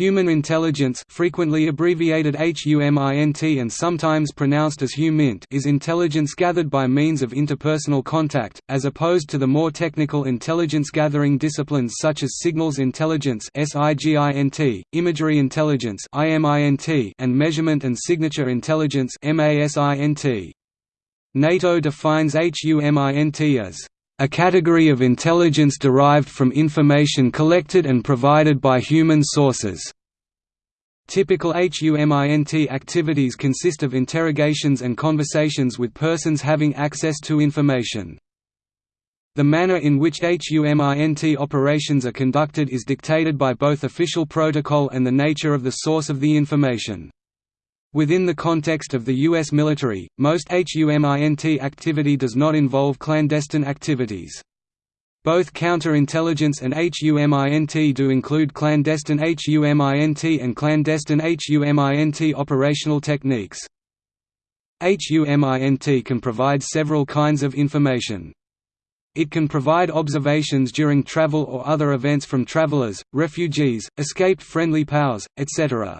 Human intelligence frequently abbreviated HUMINT and sometimes pronounced as HUMINT is intelligence gathered by means of interpersonal contact, as opposed to the more technical intelligence-gathering disciplines such as signals intelligence imagery intelligence and measurement and signature intelligence NATO defines HUMINT as a category of intelligence derived from information collected and provided by human sources. Typical HUMINT activities consist of interrogations and conversations with persons having access to information. The manner in which HUMINT operations are conducted is dictated by both official protocol and the nature of the source of the information. Within the context of the U.S. military, most HUMINT activity does not involve clandestine activities. Both counterintelligence and HUMINT do include clandestine HUMINT and clandestine HUMINT operational techniques. HUMINT can provide several kinds of information. It can provide observations during travel or other events from travelers, refugees, escaped friendly powers, etc.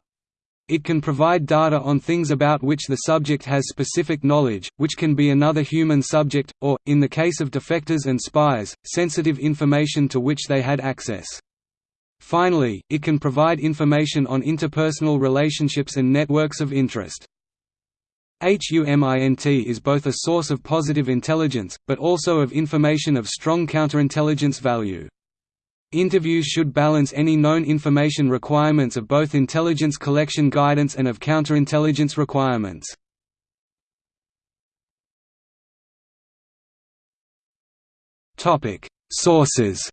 It can provide data on things about which the subject has specific knowledge, which can be another human subject, or, in the case of defectors and spies, sensitive information to which they had access. Finally, it can provide information on interpersonal relationships and networks of interest. HUMINT is both a source of positive intelligence, but also of information of strong counterintelligence value. Interviews should balance any known information requirements of both intelligence collection guidance and of counterintelligence requirements. Sources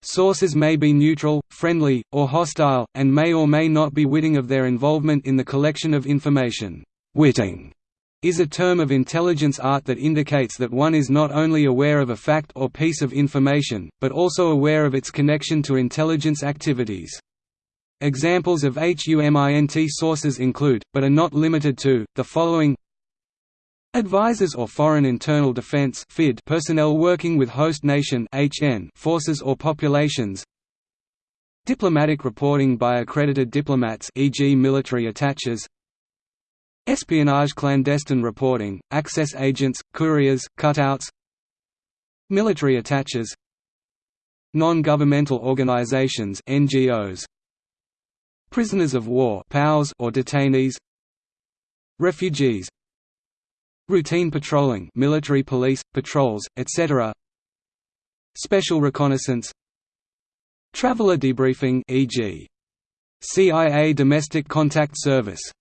Sources may be neutral, friendly, or hostile, and may or may not be witting of their involvement in the collection of information. Witting is a term of intelligence art that indicates that one is not only aware of a fact or piece of information, but also aware of its connection to intelligence activities. Examples of HUMINT sources include, but are not limited to, the following Advisors or Foreign Internal Defense personnel working with host nation forces or populations Diplomatic reporting by accredited diplomats e.g. military attaches Espionage clandestine reporting, access agents, couriers, cutouts. Military attaches. Non-governmental organizations NGOs Prisoners of war POWs or detainees. Refugees. Routine patrolling military police, patrols, etc. Special reconnaissance. Traveler debriefing e.g. CIA Domestic Contact Service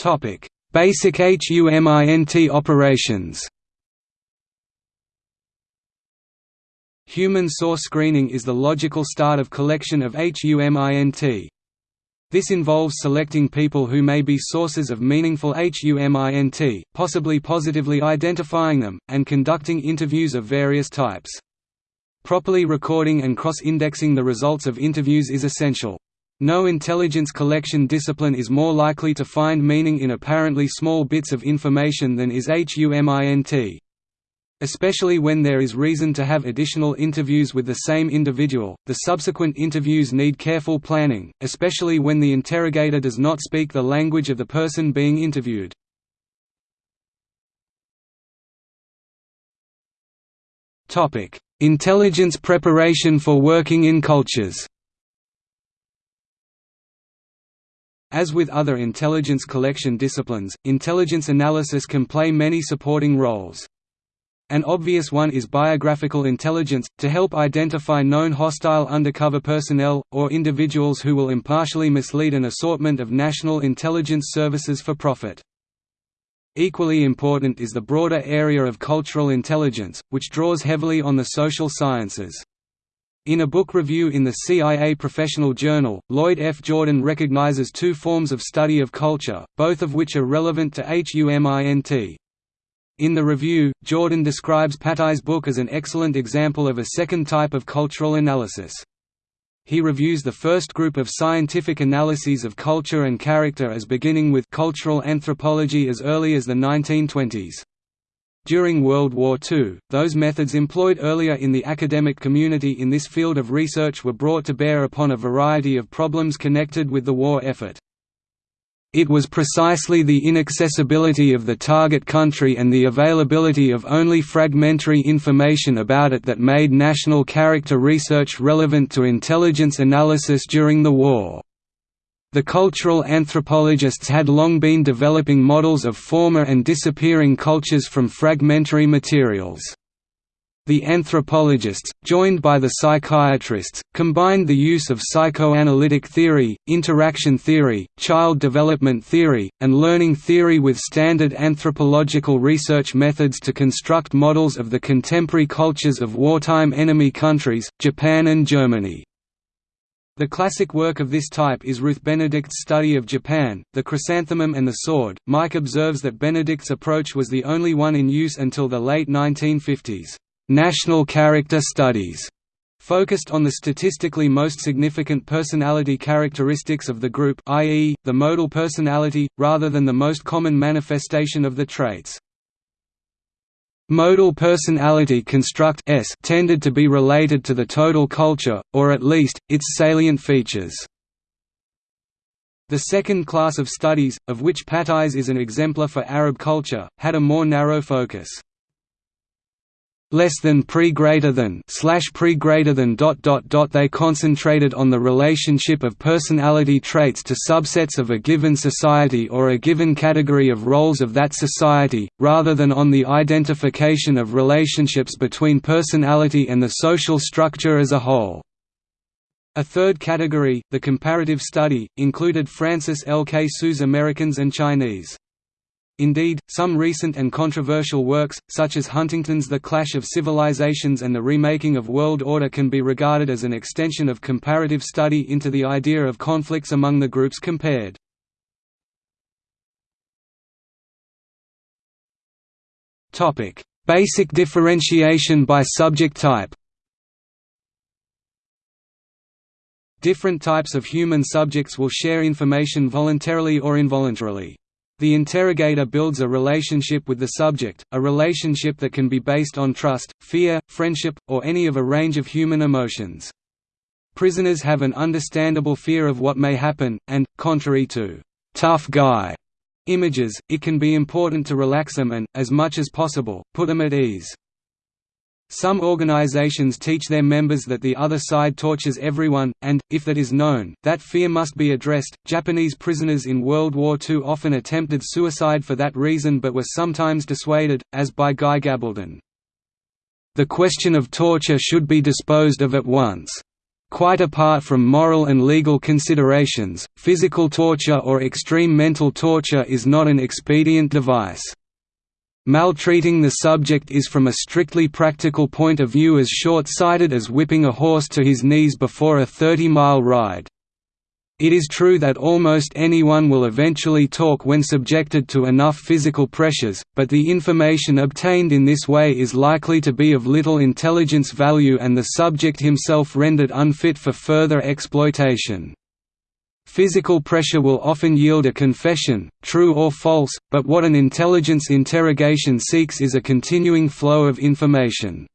Topic: Basic HUMINT operations. Human source screening is the logical start of collection of HUMINT. This involves selecting people who may be sources of meaningful HUMINT, possibly positively identifying them, and conducting interviews of various types. Properly recording and cross-indexing the results of interviews is essential. No intelligence collection discipline is more likely to find meaning in apparently small bits of information than is HUMINT. Especially when there is reason to have additional interviews with the same individual, the subsequent interviews need careful planning, especially when the interrogator does not speak the language of the person being interviewed. Intelligence preparation for working in cultures As with other intelligence collection disciplines, intelligence analysis can play many supporting roles. An obvious one is biographical intelligence, to help identify known hostile undercover personnel, or individuals who will impartially mislead an assortment of national intelligence services for profit. Equally important is the broader area of cultural intelligence, which draws heavily on the social sciences. In a book review in the CIA Professional Journal, Lloyd F. Jordan recognizes two forms of study of culture, both of which are relevant to HUMINT. In the review, Jordan describes Patai's book as an excellent example of a second type of cultural analysis. He reviews the first group of scientific analyses of culture and character as beginning with cultural anthropology as early as the 1920s. During World War II, those methods employed earlier in the academic community in this field of research were brought to bear upon a variety of problems connected with the war effort. It was precisely the inaccessibility of the target country and the availability of only fragmentary information about it that made national character research relevant to intelligence analysis during the war. The cultural anthropologists had long been developing models of former and disappearing cultures from fragmentary materials. The anthropologists, joined by the psychiatrists, combined the use of psychoanalytic theory, interaction theory, child development theory, and learning theory with standard anthropological research methods to construct models of the contemporary cultures of wartime enemy countries, Japan and Germany. The classic work of this type is Ruth Benedict's study of Japan, The Chrysanthemum and the Sword. Mike observes that Benedict's approach was the only one in use until the late 1950s. National character studies focused on the statistically most significant personality characteristics of the group i.e., the modal personality, rather than the most common manifestation of the traits. Modal personality construct S tended to be related to the total culture, or at least, its salient features. The second class of studies, of which Patai's is an exemplar for Arab culture, had a more narrow focus less than pre greater than slash pre greater than dot dot dot they concentrated on the relationship of personality traits to subsets of a given society or a given category of roles of that society rather than on the identification of relationships between personality and the social structure as a whole a third category, the comparative study, included Francis L. K. Hsu's Americans and Chinese. Indeed, some recent and controversial works, such as Huntington's The Clash of Civilizations and the Remaking of World Order can be regarded as an extension of comparative study into the idea of conflicts among the groups compared. Basic differentiation by subject type Different types of human subjects will share information voluntarily or involuntarily. The interrogator builds a relationship with the subject, a relationship that can be based on trust, fear, friendship, or any of a range of human emotions. Prisoners have an understandable fear of what may happen, and, contrary to «tough guy» images, it can be important to relax them and, as much as possible, put them at ease. Some organizations teach their members that the other side tortures everyone, and, if that is known, that fear must be addressed. Japanese prisoners in World War II often attempted suicide for that reason but were sometimes dissuaded, as by Guy Gabaldon. The question of torture should be disposed of at once. Quite apart from moral and legal considerations, physical torture or extreme mental torture is not an expedient device. Maltreating the subject is from a strictly practical point of view as short-sighted as whipping a horse to his knees before a 30-mile ride. It is true that almost anyone will eventually talk when subjected to enough physical pressures, but the information obtained in this way is likely to be of little intelligence value and the subject himself rendered unfit for further exploitation. Physical pressure will often yield a confession, true or false, but what an intelligence interrogation seeks is a continuing flow of information.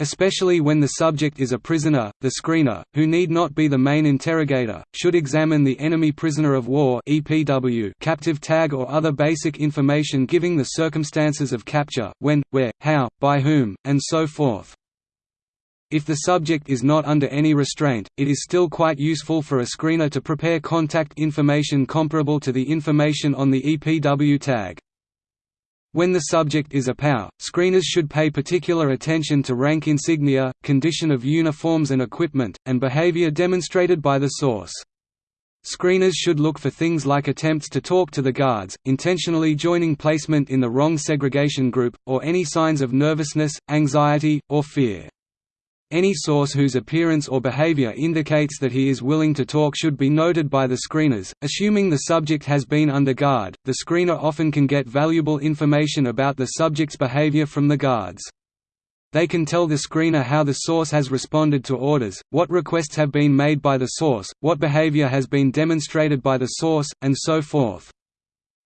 Especially when the subject is a prisoner, the screener, who need not be the main interrogator, should examine the enemy prisoner of war (EPW) captive tag or other basic information giving the circumstances of capture, when, where, how, by whom, and so forth. If the subject is not under any restraint, it is still quite useful for a screener to prepare contact information comparable to the information on the EPW tag. When the subject is a POW, screeners should pay particular attention to rank insignia, condition of uniforms and equipment, and behavior demonstrated by the source. Screeners should look for things like attempts to talk to the guards, intentionally joining placement in the wrong segregation group, or any signs of nervousness, anxiety, or fear. Any source whose appearance or behavior indicates that he is willing to talk should be noted by the screeners. Assuming the subject has been under guard, the screener often can get valuable information about the subject's behavior from the guards. They can tell the screener how the source has responded to orders, what requests have been made by the source, what behavior has been demonstrated by the source, and so forth.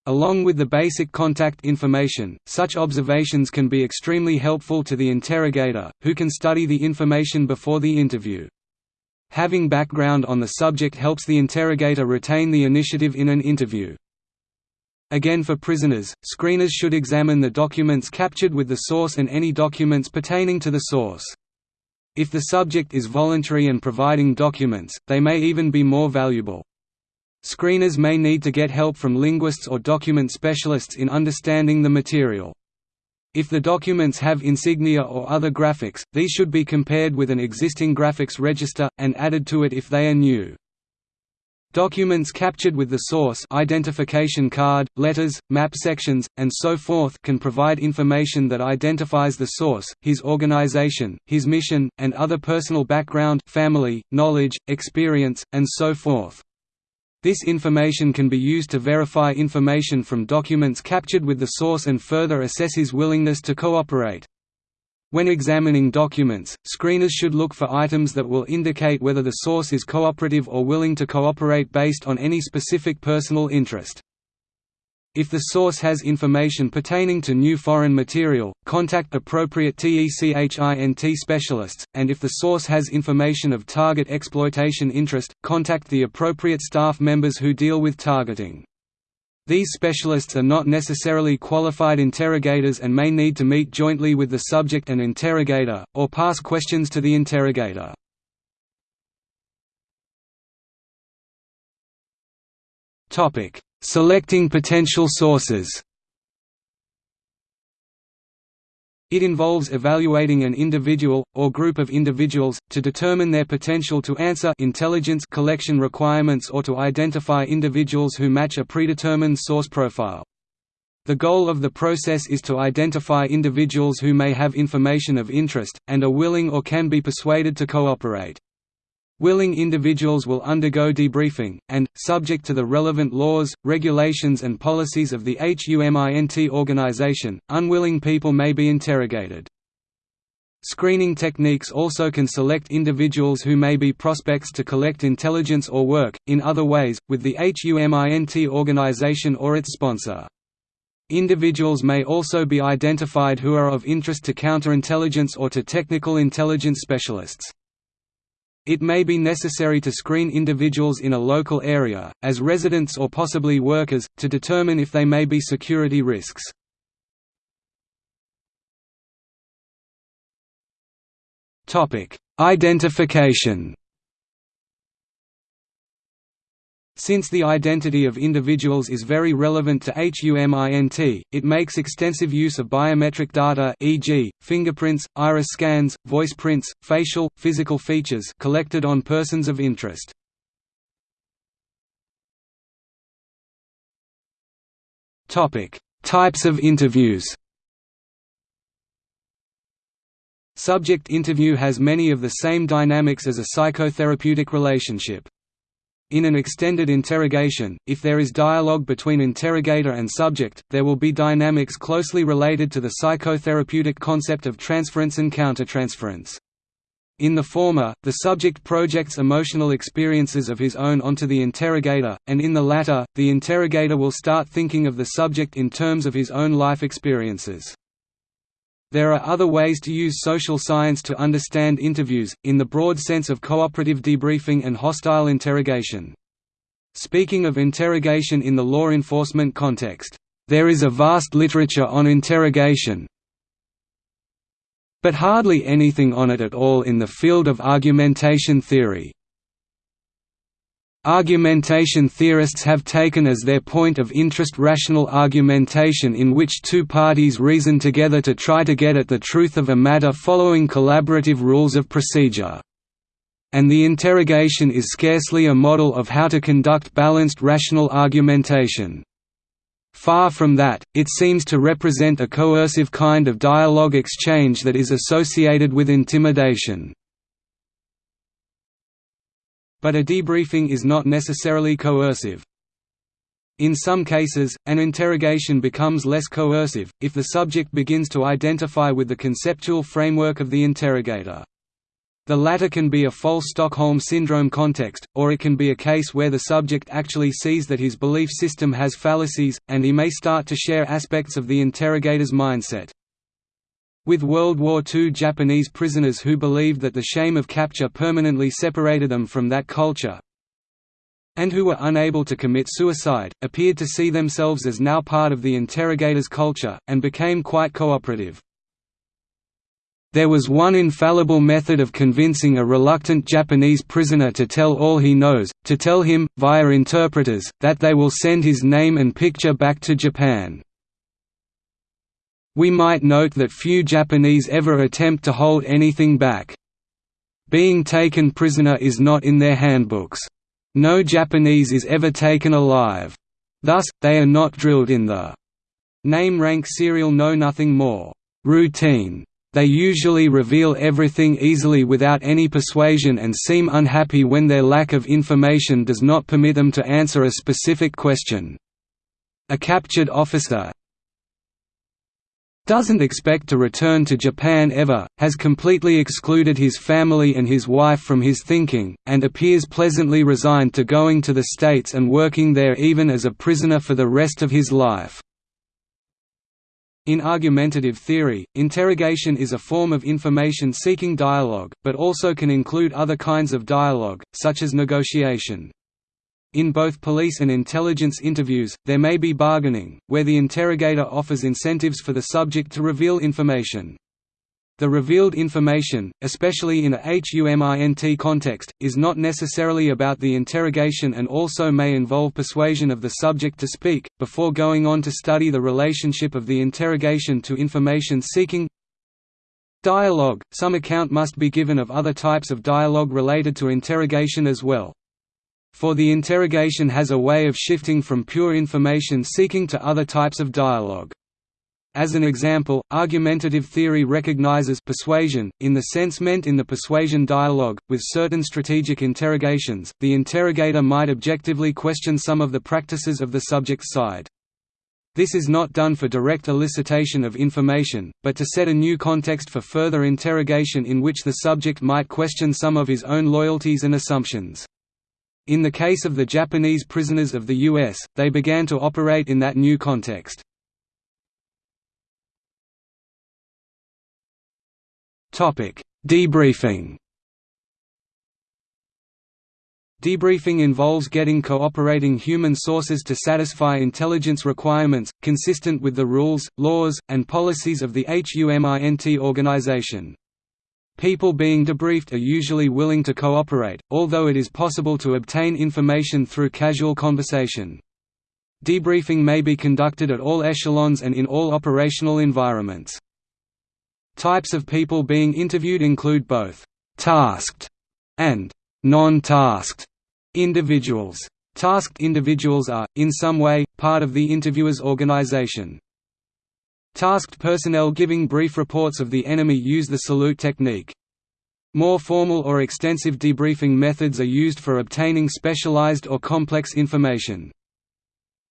Along with the basic contact information, such observations can be extremely helpful to the interrogator, who can study the information before the interview. Having background on the subject helps the interrogator retain the initiative in an interview. Again for prisoners, screeners should examine the documents captured with the source and any documents pertaining to the source. If the subject is voluntary and providing documents, they may even be more valuable. Screeners may need to get help from linguists or document specialists in understanding the material. If the documents have insignia or other graphics, these should be compared with an existing graphics register, and added to it if they are new. Documents captured with the source identification card, letters, map sections, and so forth can provide information that identifies the source, his organization, his mission, and other personal background family, knowledge, experience, and so forth. This information can be used to verify information from documents captured with the source and further assess his willingness to cooperate. When examining documents, screeners should look for items that will indicate whether the source is cooperative or willing to cooperate based on any specific personal interest. If the source has information pertaining to new foreign material, contact appropriate TECHINT specialists, and if the source has information of target exploitation interest, contact the appropriate staff members who deal with targeting. These specialists are not necessarily qualified interrogators and may need to meet jointly with the subject and interrogator, or pass questions to the interrogator. Selecting potential sources It involves evaluating an individual, or group of individuals, to determine their potential to answer intelligence collection requirements or to identify individuals who match a predetermined source profile. The goal of the process is to identify individuals who may have information of interest, and are willing or can be persuaded to cooperate. Willing individuals will undergo debriefing, and, subject to the relevant laws, regulations and policies of the HUMINT organization, unwilling people may be interrogated. Screening techniques also can select individuals who may be prospects to collect intelligence or work, in other ways, with the HUMINT organization or its sponsor. Individuals may also be identified who are of interest to counterintelligence or to technical intelligence specialists. It may be necessary to screen individuals in a local area, as residents or possibly workers, to determine if they may be security risks. Identification Since the identity of individuals is very relevant to HUMINT, it makes extensive use of biometric data e.g., fingerprints, iris scans, voice prints, facial, physical features collected on persons of interest. Types of interviews Subject interview has many of the same dynamics as a psychotherapeutic relationship. In an extended interrogation, if there is dialogue between interrogator and subject, there will be dynamics closely related to the psychotherapeutic concept of transference and countertransference. In the former, the subject projects emotional experiences of his own onto the interrogator, and in the latter, the interrogator will start thinking of the subject in terms of his own life experiences. There are other ways to use social science to understand interviews, in the broad sense of cooperative debriefing and hostile interrogation. Speaking of interrogation in the law enforcement context, there is a vast literature on interrogation, but hardly anything on it at all in the field of argumentation theory. Argumentation theorists have taken as their point of interest rational argumentation in which two parties reason together to try to get at the truth of a matter following collaborative rules of procedure. And the interrogation is scarcely a model of how to conduct balanced rational argumentation. Far from that, it seems to represent a coercive kind of dialogue exchange that is associated with intimidation. But a debriefing is not necessarily coercive. In some cases, an interrogation becomes less coercive, if the subject begins to identify with the conceptual framework of the interrogator. The latter can be a false Stockholm Syndrome context, or it can be a case where the subject actually sees that his belief system has fallacies, and he may start to share aspects of the interrogator's mindset. With World War II Japanese prisoners who believed that the shame of capture permanently separated them from that culture, and who were unable to commit suicide, appeared to see themselves as now part of the interrogator's culture, and became quite cooperative. There was one infallible method of convincing a reluctant Japanese prisoner to tell all he knows, to tell him, via interpreters, that they will send his name and picture back to Japan. We might note that few Japanese ever attempt to hold anything back. Being taken prisoner is not in their handbooks. No Japanese is ever taken alive. Thus, they are not drilled in the name rank serial know nothing more routine they usually reveal everything easily without any persuasion and seem unhappy when their lack of information does not permit them to answer a specific question. A captured officer doesn't expect to return to Japan ever, has completely excluded his family and his wife from his thinking, and appears pleasantly resigned to going to the States and working there even as a prisoner for the rest of his life. In argumentative theory, interrogation is a form of information-seeking dialogue, but also can include other kinds of dialogue, such as negotiation. In both police and intelligence interviews, there may be bargaining, where the interrogator offers incentives for the subject to reveal information. The revealed information, especially in a HUMINT context, is not necessarily about the interrogation and also may involve persuasion of the subject to speak, before going on to study the relationship of the interrogation to information seeking. Dialogue – Some account must be given of other types of dialogue related to interrogation as well. For the interrogation has a way of shifting from pure information seeking to other types of dialogue. As an example, argumentative theory recognizes persuasion, in the sense meant in the persuasion dialogue, with certain strategic interrogations, the interrogator might objectively question some of the practices of the subject's side. This is not done for direct elicitation of information, but to set a new context for further interrogation in which the subject might question some of his own loyalties and assumptions. In the case of the Japanese prisoners of the U.S., they began to operate in that new context. Debriefing. Debriefing involves getting cooperating human sources to satisfy intelligence requirements, consistent with the rules, laws, and policies of the HUMINT organization. People being debriefed are usually willing to cooperate, although it is possible to obtain information through casual conversation. Debriefing may be conducted at all echelons and in all operational environments. Types of people being interviewed include both «tasked» and «non-tasked» individuals. Tasked individuals are, in some way, part of the interviewer's organization. Tasked personnel giving brief reports of the enemy use the salute technique. More formal or extensive debriefing methods are used for obtaining specialized or complex information.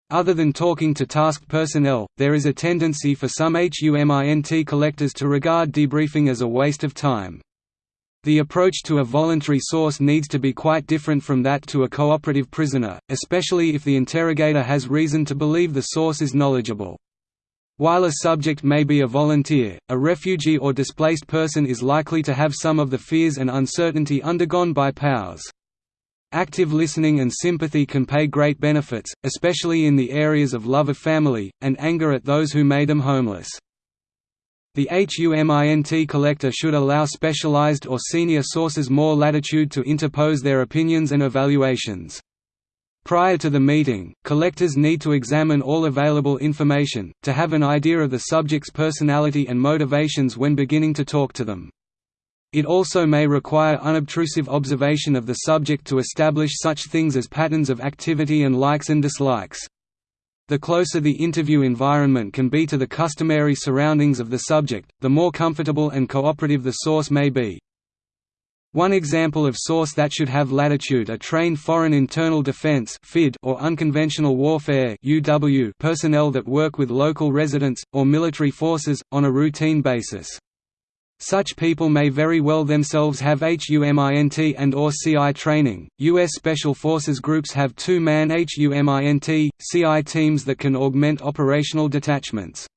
Other than talking to tasked personnel, there is a tendency for some HUMINT collectors to regard debriefing as a waste of time. The approach to a voluntary source needs to be quite different from that to a cooperative prisoner, especially if the interrogator has reason to believe the source is knowledgeable. While a subject may be a volunteer, a refugee or displaced person is likely to have some of the fears and uncertainty undergone by POWs. Active listening and sympathy can pay great benefits, especially in the areas of love of family, and anger at those who made them homeless. The HUMINT collector should allow specialized or senior sources more latitude to interpose their opinions and evaluations. Prior to the meeting, collectors need to examine all available information, to have an idea of the subject's personality and motivations when beginning to talk to them. It also may require unobtrusive observation of the subject to establish such things as patterns of activity and likes and dislikes. The closer the interview environment can be to the customary surroundings of the subject, the more comfortable and cooperative the source may be. One example of source that should have latitude are trained Foreign Internal Defense or Unconventional Warfare personnel that work with local residents, or military forces, on a routine basis. Such people may very well themselves have HUMINT and or CI training. US Special Forces groups have two-man HUMINT, CI teams that can augment operational detachments.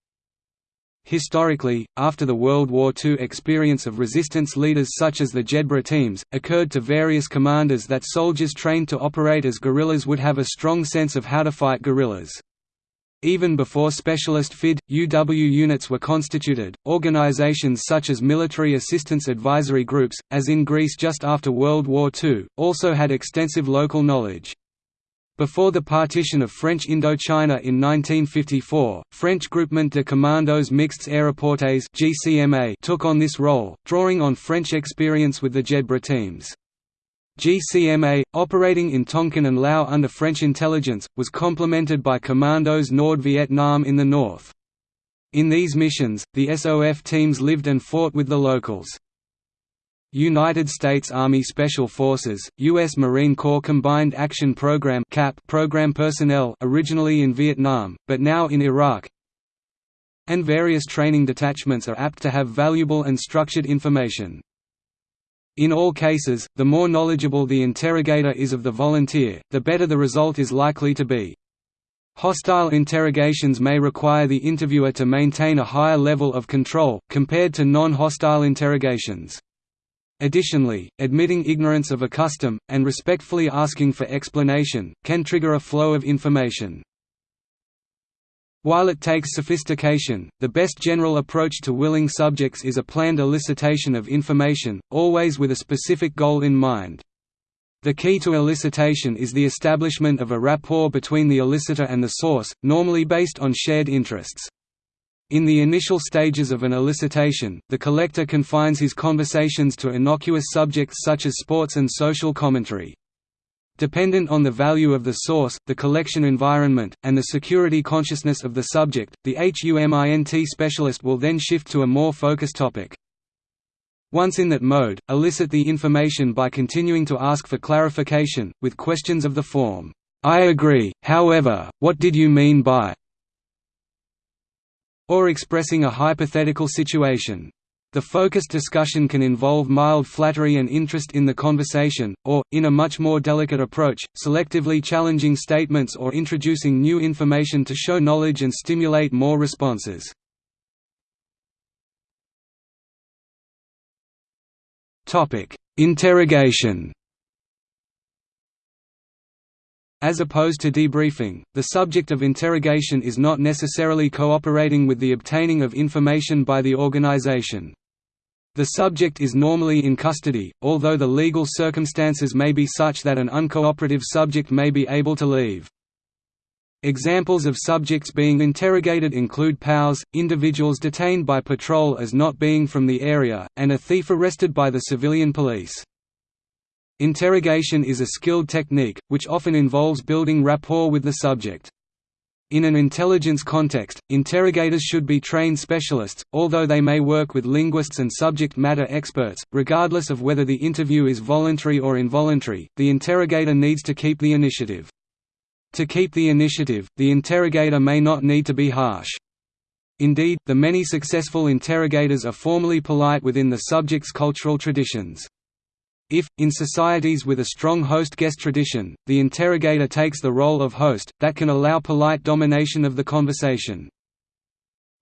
Historically, after the World War II experience of resistance leaders such as the Jedburgh teams, occurred to various commanders that soldiers trained to operate as guerrillas would have a strong sense of how to fight guerrillas. Even before specialist FID, UW units were constituted, organizations such as military assistance advisory groups, as in Greece just after World War II, also had extensive local knowledge. Before the partition of French Indochina in 1954, French Groupement de Commandos Mixtes Aéroportés took on this role, drawing on French experience with the Jedburgh teams. GCMA, operating in Tonkin and Lao under French intelligence, was complemented by Commandos Nord Vietnam in the north. In these missions, the SOF teams lived and fought with the locals. United States Army Special Forces, U.S. Marine Corps Combined Action Program program personnel originally in Vietnam, but now in Iraq, and various training detachments are apt to have valuable and structured information. In all cases, the more knowledgeable the interrogator is of the volunteer, the better the result is likely to be. Hostile interrogations may require the interviewer to maintain a higher level of control, compared to non-hostile interrogations. Additionally, admitting ignorance of a custom, and respectfully asking for explanation, can trigger a flow of information. While it takes sophistication, the best general approach to willing subjects is a planned elicitation of information, always with a specific goal in mind. The key to elicitation is the establishment of a rapport between the elicitor and the source, normally based on shared interests. In the initial stages of an elicitation, the collector confines his conversations to innocuous subjects such as sports and social commentary. Dependent on the value of the source, the collection environment, and the security consciousness of the subject, the HUMINT specialist will then shift to a more focused topic. Once in that mode, elicit the information by continuing to ask for clarification, with questions of the form, "'I agree, however, what did you mean by?' Or expressing a hypothetical situation. The focused discussion can involve mild flattery and interest in the conversation, or, in a much more delicate approach, selectively challenging statements or introducing new information to show knowledge and stimulate more responses. Interrogation as opposed to debriefing, the subject of interrogation is not necessarily cooperating with the obtaining of information by the organization. The subject is normally in custody, although the legal circumstances may be such that an uncooperative subject may be able to leave. Examples of subjects being interrogated include POWs, individuals detained by patrol as not being from the area, and a thief arrested by the civilian police. Interrogation is a skilled technique, which often involves building rapport with the subject. In an intelligence context, interrogators should be trained specialists, although they may work with linguists and subject matter experts. Regardless of whether the interview is voluntary or involuntary, the interrogator needs to keep the initiative. To keep the initiative, the interrogator may not need to be harsh. Indeed, the many successful interrogators are formally polite within the subject's cultural traditions. If, in societies with a strong host-guest tradition, the interrogator takes the role of host, that can allow polite domination of the conversation.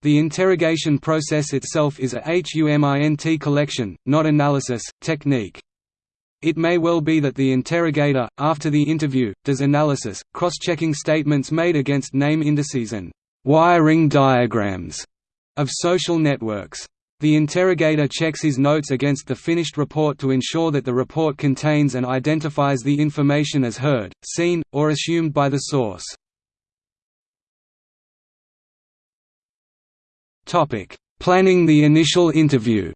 The interrogation process itself is a HUMINT collection, not analysis, technique. It may well be that the interrogator, after the interview, does analysis, cross-checking statements made against name indices and wiring diagrams of social networks. The interrogator checks his notes against the finished report to ensure that the report contains and identifies the information as heard, seen, or assumed by the source. Planning the initial interview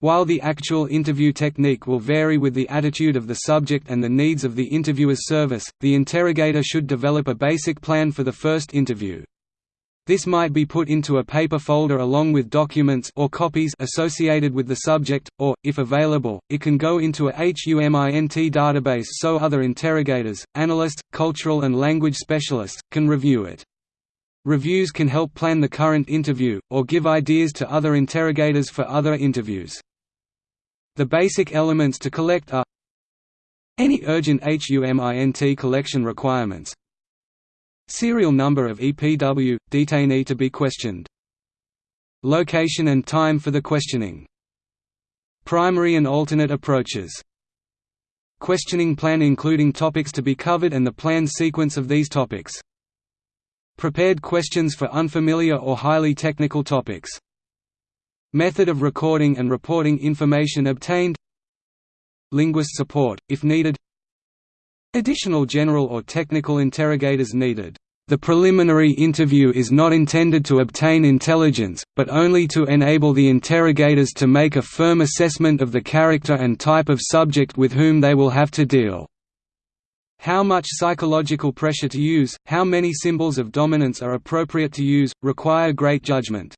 While the actual interview technique will vary with the attitude of the subject and the needs of the interviewer's service, the interrogator should develop a basic plan for the first interview. This might be put into a paper folder along with documents or copies associated with the subject, or, if available, it can go into a HUMINT database so other interrogators, analysts, cultural and language specialists, can review it. Reviews can help plan the current interview, or give ideas to other interrogators for other interviews. The basic elements to collect are any urgent HUMINT collection requirements Serial number of EPW, detainee to be questioned. Location and time for the questioning. Primary and alternate approaches. Questioning plan including topics to be covered and the planned sequence of these topics. Prepared questions for unfamiliar or highly technical topics. Method of recording and reporting information obtained. Linguist support, if needed. Additional general or technical interrogators needed. The preliminary interview is not intended to obtain intelligence, but only to enable the interrogators to make a firm assessment of the character and type of subject with whom they will have to deal. How much psychological pressure to use, how many symbols of dominance are appropriate to use, require great judgment.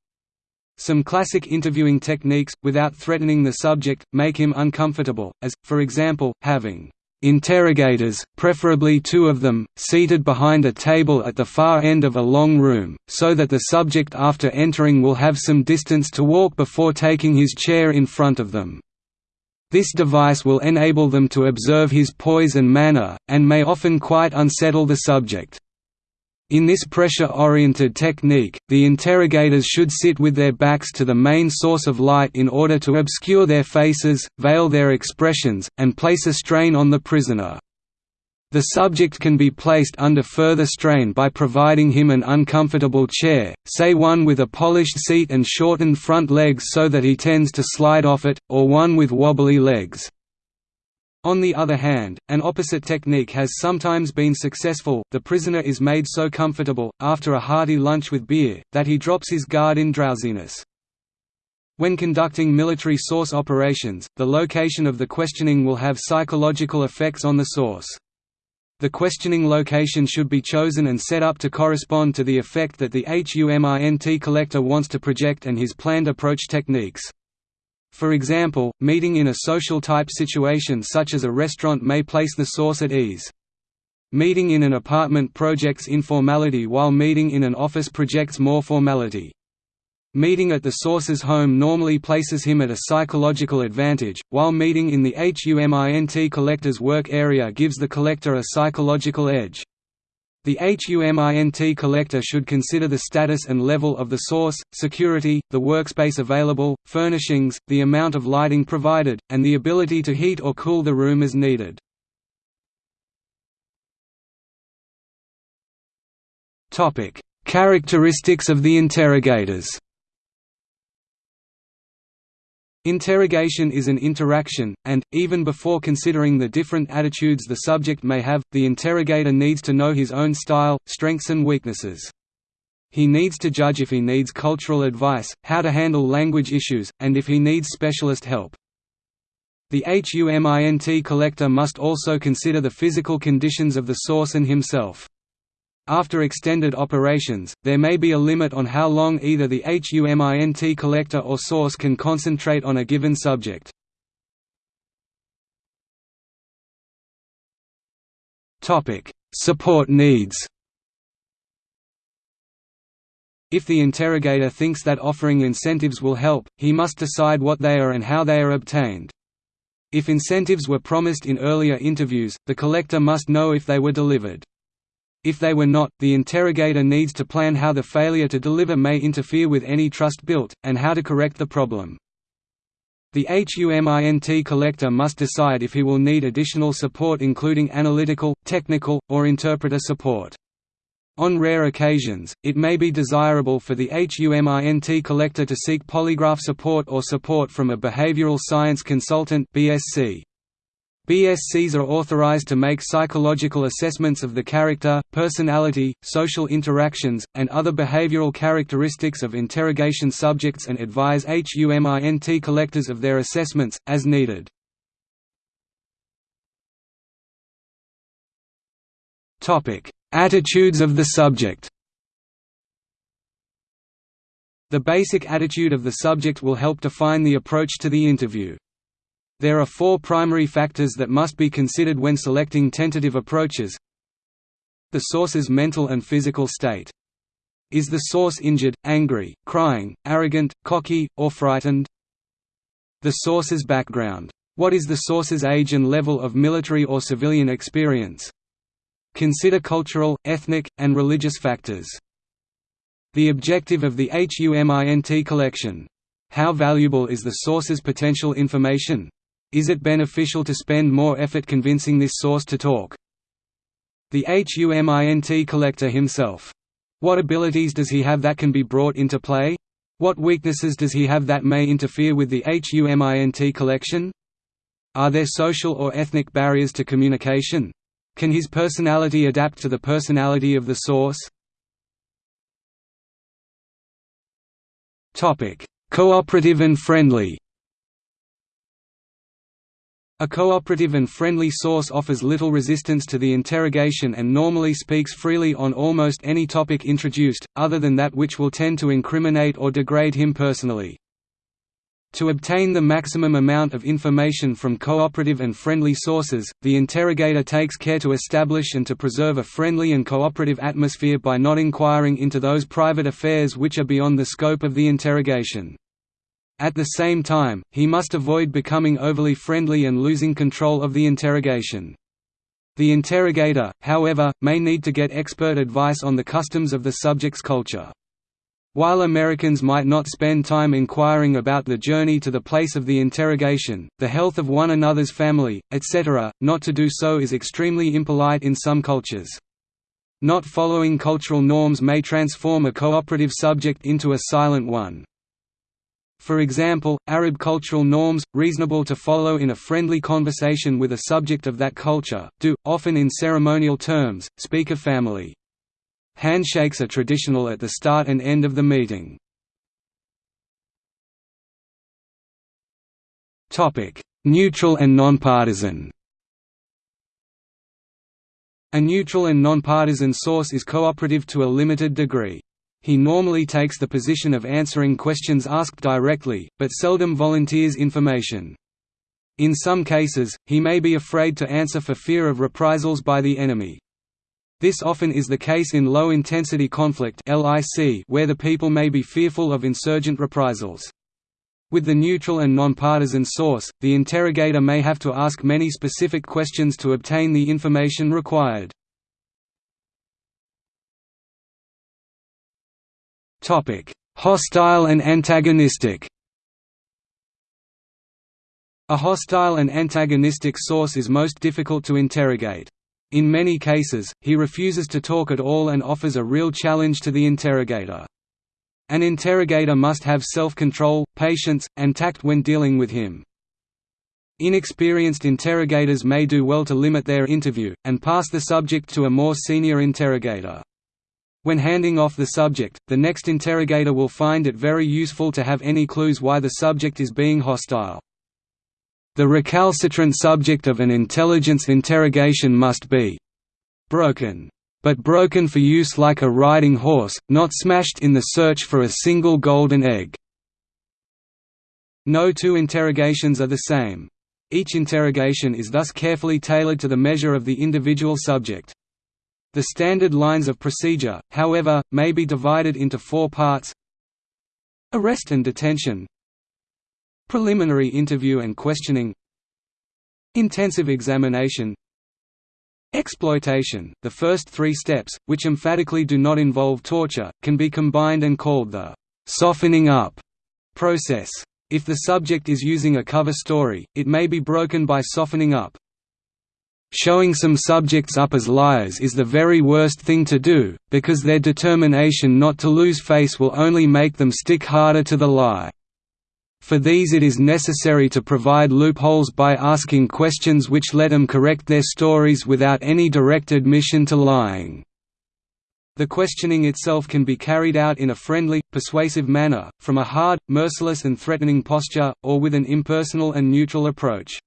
Some classic interviewing techniques, without threatening the subject, make him uncomfortable, as, for example, having interrogators, preferably two of them, seated behind a table at the far end of a long room, so that the subject after entering will have some distance to walk before taking his chair in front of them. This device will enable them to observe his poise and manner, and may often quite unsettle the subject. In this pressure-oriented technique, the interrogators should sit with their backs to the main source of light in order to obscure their faces, veil their expressions, and place a strain on the prisoner. The subject can be placed under further strain by providing him an uncomfortable chair, say one with a polished seat and shortened front legs so that he tends to slide off it, or one with wobbly legs. On the other hand, an opposite technique has sometimes been successful the prisoner is made so comfortable, after a hearty lunch with beer, that he drops his guard in drowsiness. When conducting military source operations, the location of the questioning will have psychological effects on the source. The questioning location should be chosen and set up to correspond to the effect that the HUMINT collector wants to project and his planned approach techniques. For example, meeting in a social-type situation such as a restaurant may place the source at ease. Meeting in an apartment projects informality while meeting in an office projects more formality. Meeting at the source's home normally places him at a psychological advantage, while meeting in the HUMINT collector's work area gives the collector a psychological edge. The HUMINT collector should consider the status and level of the source, security, the workspace available, furnishings, the amount of lighting provided, and the ability to heat or cool the room as needed. Characteristics of the interrogators Interrogation is an interaction, and, even before considering the different attitudes the subject may have, the interrogator needs to know his own style, strengths and weaknesses. He needs to judge if he needs cultural advice, how to handle language issues, and if he needs specialist help. The HUMINT collector must also consider the physical conditions of the source and himself. After extended operations, there may be a limit on how long either the HUMINT collector or source can concentrate on a given subject. Support needs If the interrogator thinks that offering incentives will help, he must decide what they are and how they are obtained. If incentives were promised in earlier interviews, the collector must know if they were delivered. If they were not, the interrogator needs to plan how the failure to deliver may interfere with any trust built, and how to correct the problem. The HUMINT collector must decide if he will need additional support including analytical, technical, or interpreter support. On rare occasions, it may be desirable for the HUMINT collector to seek polygraph support or support from a behavioral science consultant BSC. BSCs are authorized to make psychological assessments of the character, personality, social interactions, and other behavioral characteristics of interrogation subjects and advise HUMINT collectors of their assessments, as needed. Attitudes of the subject The basic attitude of the subject will help define the approach to the interview. There are four primary factors that must be considered when selecting tentative approaches. The source's mental and physical state. Is the source injured, angry, crying, arrogant, cocky, or frightened? The source's background. What is the source's age and level of military or civilian experience? Consider cultural, ethnic, and religious factors. The objective of the HUMINT collection. How valuable is the source's potential information? Is it beneficial to spend more effort convincing this source to talk? The HUMINT collector himself. What abilities does he have that can be brought into play? What weaknesses does he have that may interfere with the HUMINT collection? Are there social or ethnic barriers to communication? Can his personality adapt to the personality of the source? Cooperative and friendly a cooperative and friendly source offers little resistance to the interrogation and normally speaks freely on almost any topic introduced, other than that which will tend to incriminate or degrade him personally. To obtain the maximum amount of information from cooperative and friendly sources, the interrogator takes care to establish and to preserve a friendly and cooperative atmosphere by not inquiring into those private affairs which are beyond the scope of the interrogation. At the same time, he must avoid becoming overly friendly and losing control of the interrogation. The interrogator, however, may need to get expert advice on the customs of the subject's culture. While Americans might not spend time inquiring about the journey to the place of the interrogation, the health of one another's family, etc., not to do so is extremely impolite in some cultures. Not following cultural norms may transform a cooperative subject into a silent one. For example, Arab cultural norms, reasonable to follow in a friendly conversation with a subject of that culture, do, often in ceremonial terms, speak of family. Handshakes are traditional at the start and end of the meeting. Neutral and nonpartisan A neutral and nonpartisan source is cooperative to a limited degree. He normally takes the position of answering questions asked directly, but seldom volunteers information. In some cases, he may be afraid to answer for fear of reprisals by the enemy. This often is the case in low-intensity conflict where the people may be fearful of insurgent reprisals. With the neutral and nonpartisan source, the interrogator may have to ask many specific questions to obtain the information required. Hostile and antagonistic. A hostile and antagonistic source is most difficult to interrogate. In many cases, he refuses to talk at all and offers a real challenge to the interrogator. An interrogator must have self-control, patience, and tact when dealing with him. Inexperienced interrogators may do well to limit their interview, and pass the subject to a more senior interrogator. When handing off the subject, the next interrogator will find it very useful to have any clues why the subject is being hostile. The recalcitrant subject of an intelligence interrogation must be broken. But broken for use like a riding horse, not smashed in the search for a single golden egg. No two interrogations are the same. Each interrogation is thus carefully tailored to the measure of the individual subject. The standard lines of procedure, however, may be divided into four parts Arrest and detention Preliminary interview and questioning Intensive examination Exploitation, the first three steps, which emphatically do not involve torture, can be combined and called the «softening up» process. If the subject is using a cover story, it may be broken by softening up. Showing some subjects up as liars is the very worst thing to do, because their determination not to lose face will only make them stick harder to the lie. For these it is necessary to provide loopholes by asking questions which let them correct their stories without any direct admission to lying. The questioning itself can be carried out in a friendly, persuasive manner, from a hard, merciless and threatening posture, or with an impersonal and neutral approach.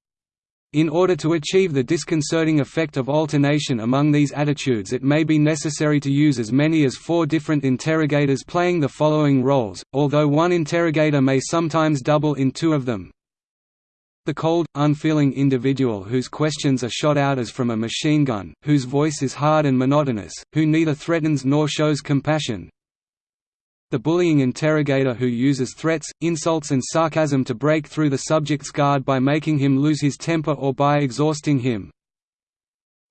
In order to achieve the disconcerting effect of alternation among these attitudes it may be necessary to use as many as four different interrogators playing the following roles, although one interrogator may sometimes double in two of them. The cold, unfeeling individual whose questions are shot out as from a machine gun, whose voice is hard and monotonous, who neither threatens nor shows compassion, the bullying interrogator who uses threats, insults and sarcasm to break through the subject's guard by making him lose his temper or by exhausting him.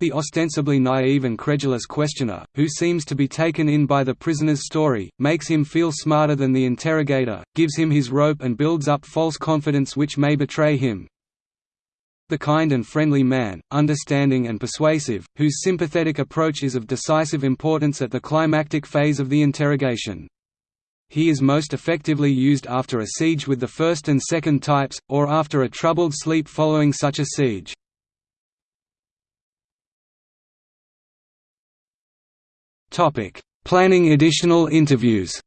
The ostensibly naive and credulous questioner, who seems to be taken in by the prisoner's story, makes him feel smarter than the interrogator, gives him his rope and builds up false confidence which may betray him. The kind and friendly man, understanding and persuasive, whose sympathetic approach is of decisive importance at the climactic phase of the interrogation. He is most effectively used after a siege with the first and second types, or after a troubled sleep following such a siege. Planning additional interviews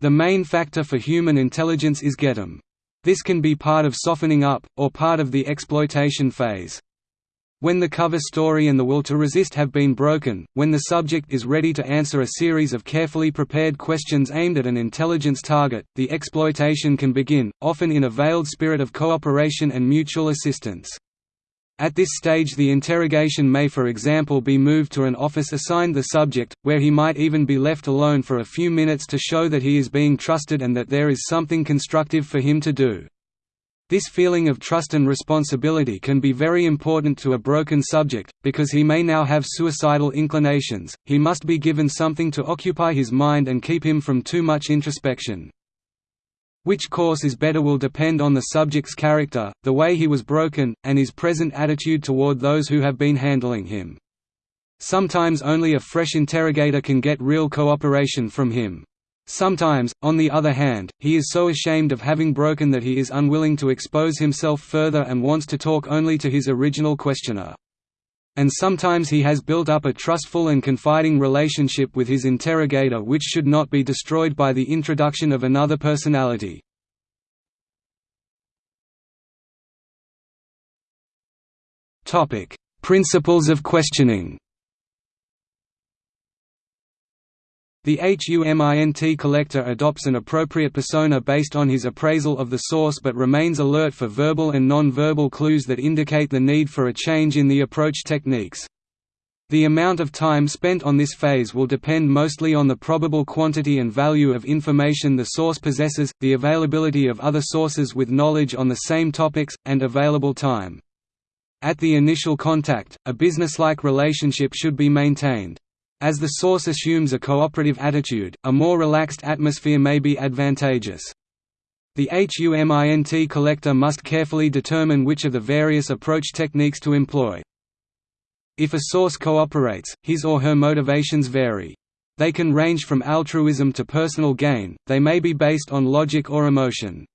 The main factor for human intelligence is GET'em. This can be part of softening up, or part of the exploitation phase. When the cover story and the will to resist have been broken, when the subject is ready to answer a series of carefully prepared questions aimed at an intelligence target, the exploitation can begin, often in a veiled spirit of cooperation and mutual assistance. At this stage the interrogation may for example be moved to an office assigned the subject, where he might even be left alone for a few minutes to show that he is being trusted and that there is something constructive for him to do. This feeling of trust and responsibility can be very important to a broken subject, because he may now have suicidal inclinations, he must be given something to occupy his mind and keep him from too much introspection. Which course is better will depend on the subject's character, the way he was broken, and his present attitude toward those who have been handling him. Sometimes only a fresh interrogator can get real cooperation from him. Sometimes, on the other hand, he is so ashamed of having broken that he is unwilling to expose himself further and wants to talk only to his original questioner. And sometimes he has built up a trustful and confiding relationship with his interrogator which should not be destroyed by the introduction of another personality. Principles of questioning The HUMINT collector adopts an appropriate persona based on his appraisal of the source but remains alert for verbal and non-verbal clues that indicate the need for a change in the approach techniques. The amount of time spent on this phase will depend mostly on the probable quantity and value of information the source possesses, the availability of other sources with knowledge on the same topics, and available time. At the initial contact, a businesslike relationship should be maintained. As the source assumes a cooperative attitude, a more relaxed atmosphere may be advantageous. The HUMINT collector must carefully determine which of the various approach techniques to employ. If a source cooperates, his or her motivations vary. They can range from altruism to personal gain, they may be based on logic or emotion.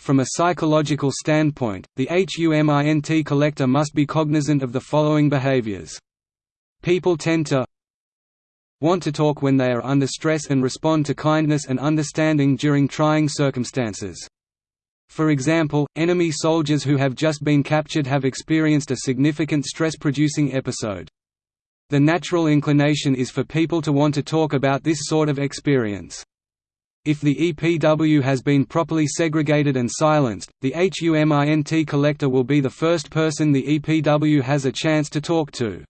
From a psychological standpoint, the HUMINT collector must be cognizant of the following behaviors. People tend to want to talk when they are under stress and respond to kindness and understanding during trying circumstances. For example, enemy soldiers who have just been captured have experienced a significant stress-producing episode. The natural inclination is for people to want to talk about this sort of experience. If the EPW has been properly segregated and silenced, the HUMINT collector will be the first person the EPW has a chance to talk to.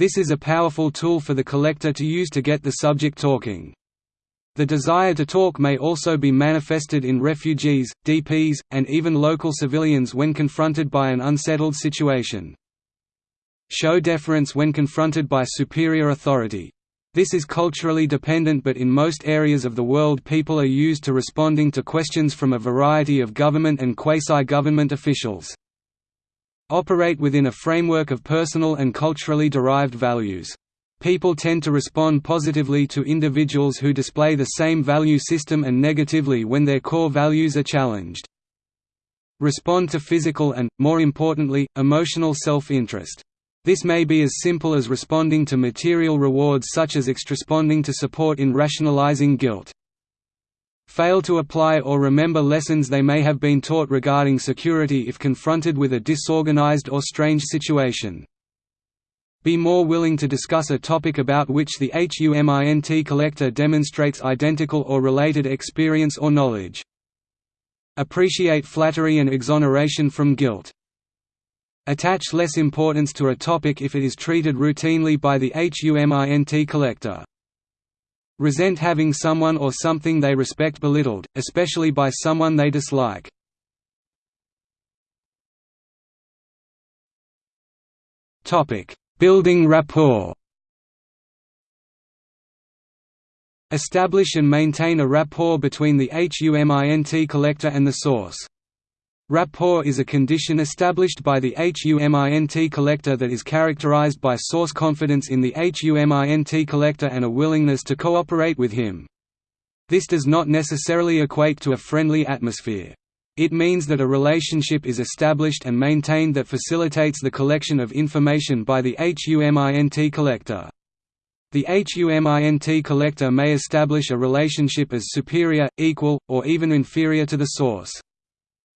This is a powerful tool for the collector to use to get the subject talking. The desire to talk may also be manifested in refugees, DPs, and even local civilians when confronted by an unsettled situation. Show deference when confronted by superior authority. This is culturally dependent but in most areas of the world people are used to responding to questions from a variety of government and quasi-government officials operate within a framework of personal and culturally derived values. People tend to respond positively to individuals who display the same value system and negatively when their core values are challenged. Respond to physical and, more importantly, emotional self-interest. This may be as simple as responding to material rewards such as extresponding to support in rationalizing guilt fail to apply or remember lessons they may have been taught regarding security if confronted with a disorganized or strange situation. Be more willing to discuss a topic about which the HUMINT collector demonstrates identical or related experience or knowledge. Appreciate flattery and exoneration from guilt. Attach less importance to a topic if it is treated routinely by the HUMINT collector. Resent having someone or something they respect belittled, especially by someone they dislike. Building rapport Establish and maintain a rapport between the HUMINT collector and the source. Rapport is a condition established by the HUMINT collector that is characterized by source confidence in the HUMINT collector and a willingness to cooperate with him. This does not necessarily equate to a friendly atmosphere. It means that a relationship is established and maintained that facilitates the collection of information by the HUMINT collector. The HUMINT collector may establish a relationship as superior, equal, or even inferior to the source.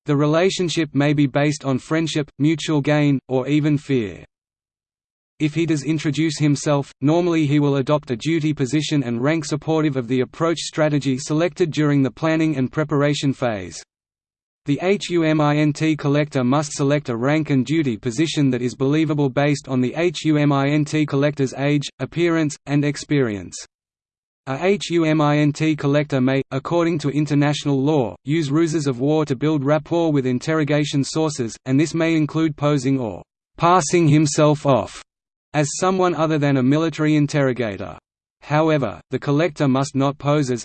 The relationship may be based on friendship, mutual gain, or even fear. If he does introduce himself, normally he will adopt a duty position and rank supportive of the approach strategy selected during the planning and preparation phase. The HUMINT collector must select a rank and duty position that is believable based on the HUMINT collector's age, appearance, and experience. A HUMINT collector may, according to international law, use ruses of war to build rapport with interrogation sources, and this may include posing or «passing himself off» as someone other than a military interrogator. However, the collector must not pose as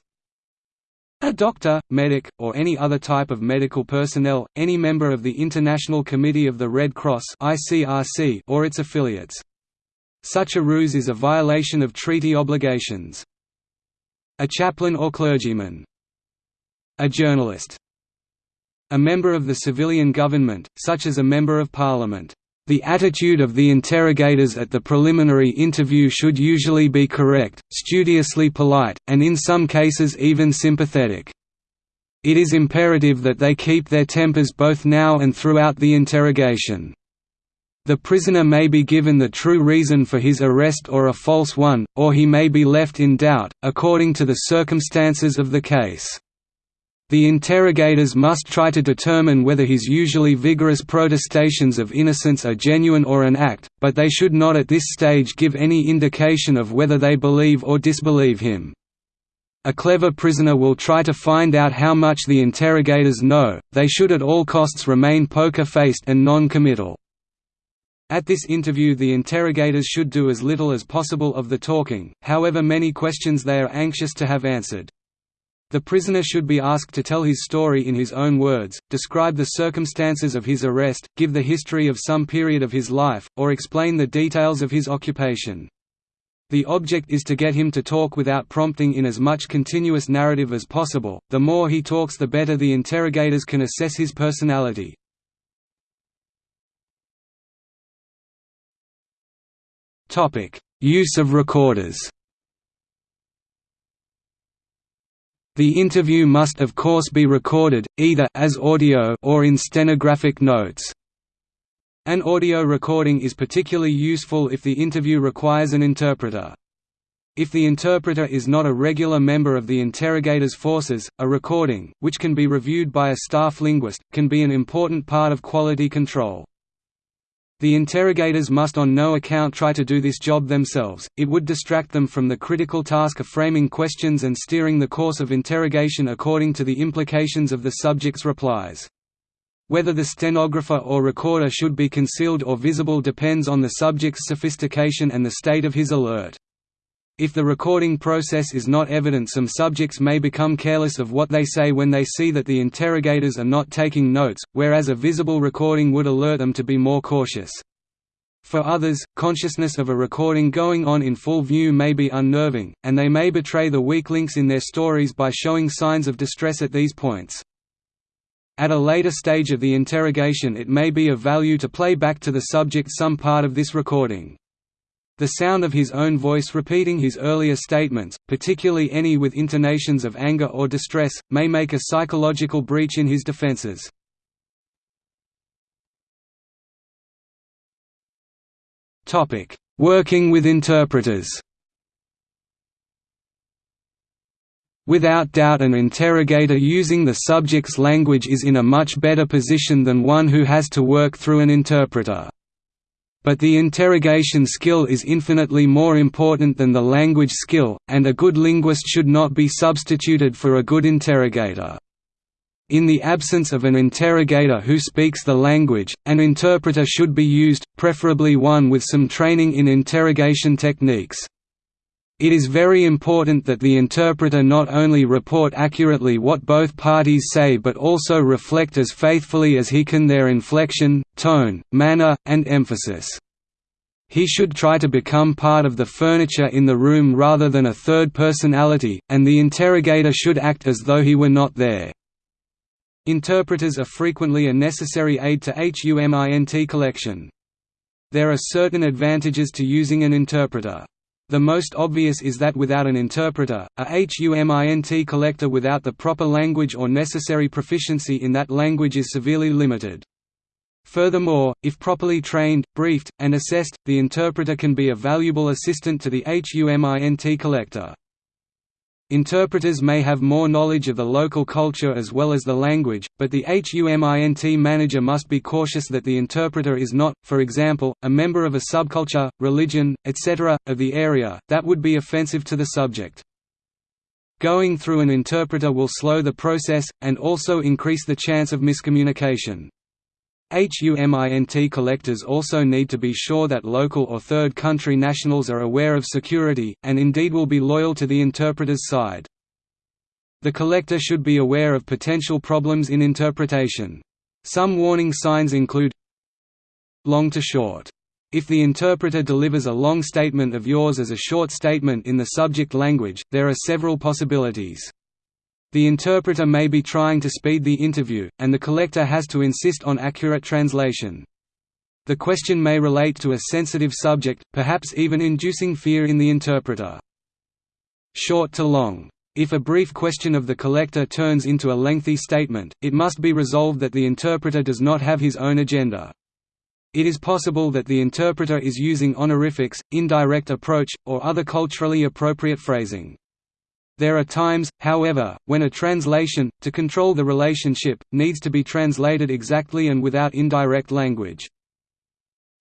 a doctor, medic, or any other type of medical personnel, any member of the International Committee of the Red Cross or its affiliates. Such a ruse is a violation of treaty obligations. A chaplain or clergyman. A journalist. A member of the civilian government, such as a member of parliament. The attitude of the interrogators at the preliminary interview should usually be correct, studiously polite, and in some cases even sympathetic. It is imperative that they keep their tempers both now and throughout the interrogation. The prisoner may be given the true reason for his arrest or a false one, or he may be left in doubt, according to the circumstances of the case. The interrogators must try to determine whether his usually vigorous protestations of innocence are genuine or an act, but they should not at this stage give any indication of whether they believe or disbelieve him. A clever prisoner will try to find out how much the interrogators know, they should at all costs remain poker-faced and non-committal. At this interview the interrogators should do as little as possible of the talking, however many questions they are anxious to have answered. The prisoner should be asked to tell his story in his own words, describe the circumstances of his arrest, give the history of some period of his life, or explain the details of his occupation. The object is to get him to talk without prompting in as much continuous narrative as possible, the more he talks the better the interrogators can assess his personality. Use of recorders The interview must of course be recorded, either as audio or in stenographic notes. An audio recording is particularly useful if the interview requires an interpreter. If the interpreter is not a regular member of the interrogator's forces, a recording, which can be reviewed by a staff linguist, can be an important part of quality control. The interrogators must on no account try to do this job themselves, it would distract them from the critical task of framing questions and steering the course of interrogation according to the implications of the subject's replies. Whether the stenographer or recorder should be concealed or visible depends on the subject's sophistication and the state of his alert. If the recording process is not evident some subjects may become careless of what they say when they see that the interrogators are not taking notes, whereas a visible recording would alert them to be more cautious. For others, consciousness of a recording going on in full view may be unnerving, and they may betray the weak links in their stories by showing signs of distress at these points. At a later stage of the interrogation it may be of value to play back to the subject some part of this recording. The sound of his own voice repeating his earlier statements, particularly any with intonations of anger or distress, may make a psychological breach in his defenses. Working with interpreters Without doubt an interrogator using the subject's language is in a much better position than one who has to work through an interpreter. But the interrogation skill is infinitely more important than the language skill, and a good linguist should not be substituted for a good interrogator. In the absence of an interrogator who speaks the language, an interpreter should be used, preferably one with some training in interrogation techniques. It is very important that the interpreter not only report accurately what both parties say but also reflect as faithfully as he can their inflection, tone, manner, and emphasis. He should try to become part of the furniture in the room rather than a third personality, and the interrogator should act as though he were not there. Interpreters are frequently a necessary aid to HUMINT collection. There are certain advantages to using an interpreter. The most obvious is that without an interpreter, a HUMINT collector without the proper language or necessary proficiency in that language is severely limited. Furthermore, if properly trained, briefed, and assessed, the interpreter can be a valuable assistant to the HUMINT collector. Interpreters may have more knowledge of the local culture as well as the language, but the HUMINT manager must be cautious that the interpreter is not, for example, a member of a subculture, religion, etc., of the area, that would be offensive to the subject. Going through an interpreter will slow the process, and also increase the chance of miscommunication. HUMINT collectors also need to be sure that local or third country nationals are aware of security, and indeed will be loyal to the interpreter's side. The collector should be aware of potential problems in interpretation. Some warning signs include long to short. If the interpreter delivers a long statement of yours as a short statement in the subject language, there are several possibilities. The interpreter may be trying to speed the interview, and the collector has to insist on accurate translation. The question may relate to a sensitive subject, perhaps even inducing fear in the interpreter. Short to long. If a brief question of the collector turns into a lengthy statement, it must be resolved that the interpreter does not have his own agenda. It is possible that the interpreter is using honorifics, indirect approach, or other culturally appropriate phrasing. There are times, however, when a translation, to control the relationship, needs to be translated exactly and without indirect language.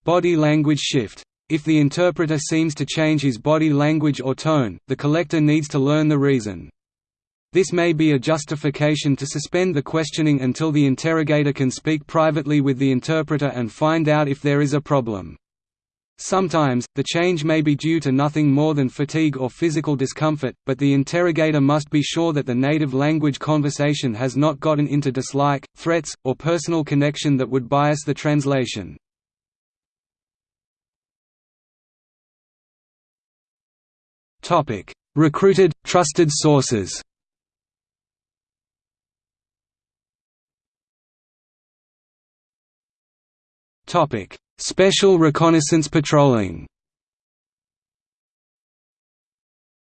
Body language shift. If the interpreter seems to change his body language or tone, the collector needs to learn the reason. This may be a justification to suspend the questioning until the interrogator can speak privately with the interpreter and find out if there is a problem. Sometimes, the change may be due to nothing more than fatigue or physical discomfort, but the interrogator must be sure that the native language conversation has not gotten into dislike, threats, or personal connection that would bias the translation. Recruited, trusted sources Topic: Special reconnaissance patrolling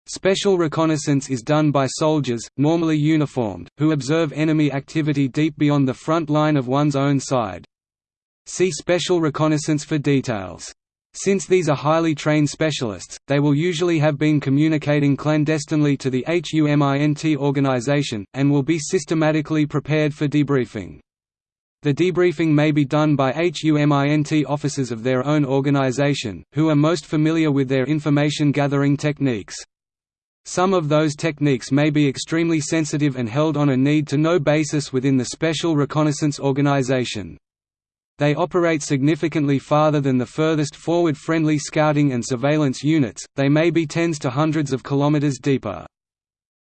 Special reconnaissance is done by soldiers, normally uniformed, who observe enemy activity deep beyond the front line of one's own side. See Special reconnaissance for details. Since these are highly trained specialists, they will usually have been communicating clandestinely to the HUMINT organization, and will be systematically prepared for debriefing. The debriefing may be done by HUMINT officers of their own organization, who are most familiar with their information gathering techniques. Some of those techniques may be extremely sensitive and held on a need-to-know basis within the Special Reconnaissance Organization. They operate significantly farther than the furthest forward friendly scouting and surveillance units, they may be tens to hundreds of kilometers deeper.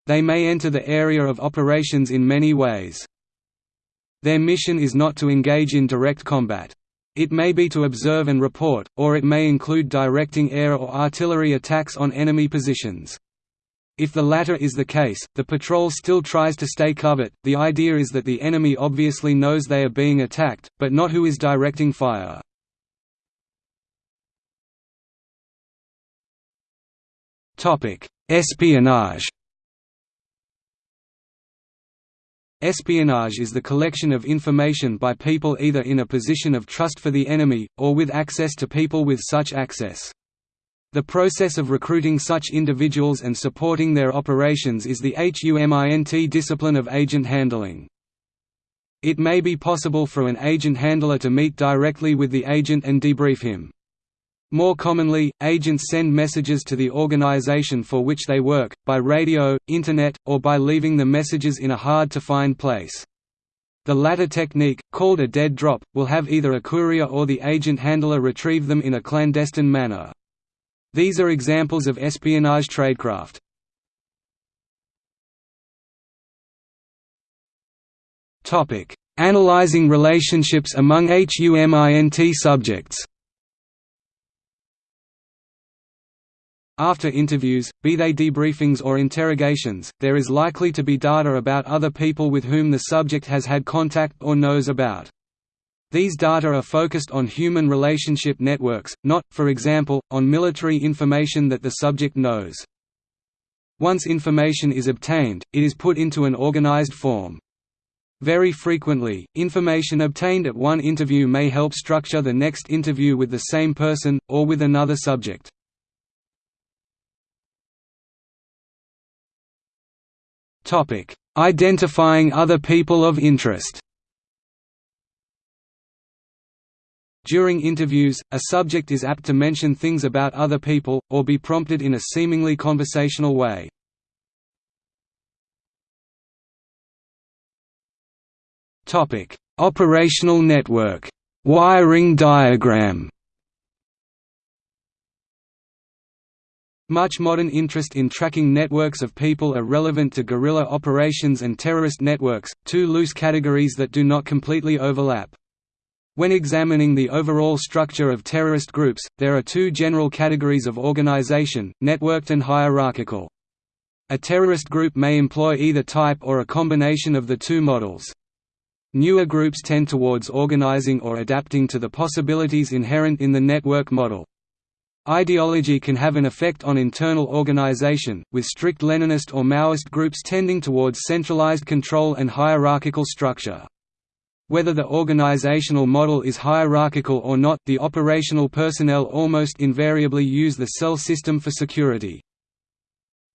They may enter the area of operations in many ways. Their mission is not to engage in direct combat. It may be to observe and report, or it may include directing air or artillery attacks on enemy positions. If the latter is the case, the patrol still tries to stay covert. The idea is that the enemy obviously knows they are being attacked, but not who is directing fire. Topic: Espionage. Espionage is the collection of information by people either in a position of trust for the enemy, or with access to people with such access. The process of recruiting such individuals and supporting their operations is the HUMINT discipline of agent handling. It may be possible for an agent handler to meet directly with the agent and debrief him. More commonly, agents send messages to the organization for which they work, by radio, internet, or by leaving the messages in a hard-to-find place. The latter technique, called a dead drop, will have either a courier or the agent handler retrieve them in a clandestine manner. These are examples of espionage tradecraft. Analyzing relationships among HUMINT subjects After interviews, be they debriefings or interrogations, there is likely to be data about other people with whom the subject has had contact or knows about. These data are focused on human relationship networks, not, for example, on military information that the subject knows. Once information is obtained, it is put into an organized form. Very frequently, information obtained at one interview may help structure the next interview with the same person, or with another subject. Topic: Identifying other people of interest. During interviews, a subject is apt to mention things about other people, or be prompted in a seemingly conversational way. Operational network wiring diagram Much modern interest in tracking networks of people are relevant to guerrilla operations and terrorist networks, two loose categories that do not completely overlap. When examining the overall structure of terrorist groups, there are two general categories of organization, networked and hierarchical. A terrorist group may employ either type or a combination of the two models. Newer groups tend towards organizing or adapting to the possibilities inherent in the network model. Ideology can have an effect on internal organization, with strict Leninist or Maoist groups tending towards centralized control and hierarchical structure. Whether the organizational model is hierarchical or not, the operational personnel almost invariably use the cell system for security.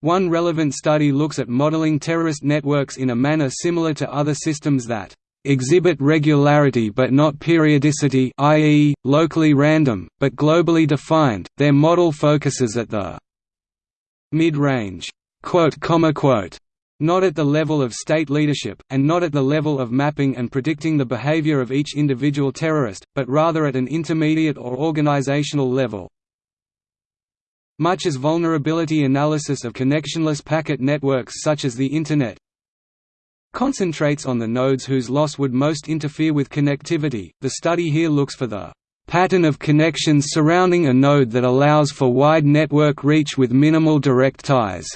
One relevant study looks at modeling terrorist networks in a manner similar to other systems that exhibit regularity but not periodicity i.e., locally random, but globally defined, their model focuses at the mid-range not at the level of state leadership, and not at the level of mapping and predicting the behavior of each individual terrorist, but rather at an intermediate or organizational level. Much as vulnerability analysis of connectionless packet networks such as the Internet, concentrates on the nodes whose loss would most interfere with connectivity. The study here looks for the pattern of connections surrounding a node that allows for wide network reach with minimal direct ties.